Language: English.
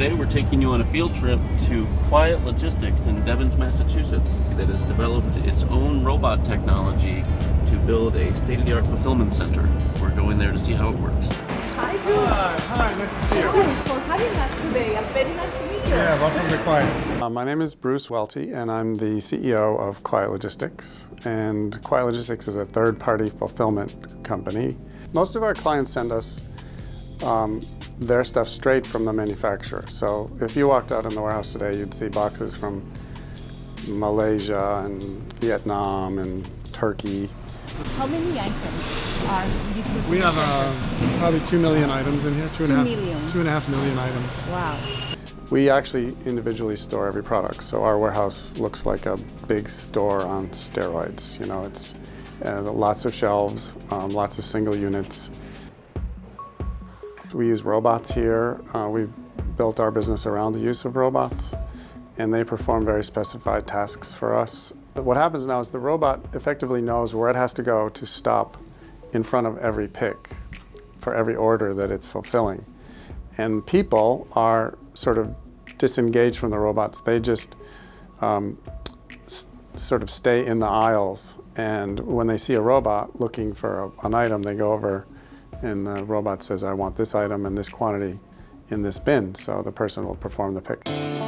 Today we're taking you on a field trip to Quiet Logistics in Devens, Massachusetts that has developed its own robot technology to build a state-of-the-art fulfillment center. We're going there to see how it works. Hi, Drew. Hi, hi, nice to see you. Thanks for having us today. I'm very nice to meet you. Yeah, welcome to Quiet. Uh, my name is Bruce Welty, and I'm the CEO of Quiet Logistics. And Quiet Logistics is a third-party fulfillment company. Most of our clients send us um, their stuff straight from the manufacturer. So if you walked out in the warehouse today, you'd see boxes from Malaysia and Vietnam and Turkey. How many items are in this We have uh, probably two million items in here. Two and a half. Two million. Two and a half million items. Wow. We actually individually store every product, so our warehouse looks like a big store on steroids. You know, it's uh, lots of shelves, um, lots of single units. We use robots here. Uh, we've built our business around the use of robots, and they perform very specified tasks for us. What happens now is the robot effectively knows where it has to go to stop in front of every pick for every order that it's fulfilling. And people are sort of disengaged from the robots. They just um, sort of stay in the aisles. And when they see a robot looking for a, an item, they go over and the robot says, I want this item and this quantity in this bin. So the person will perform the pick.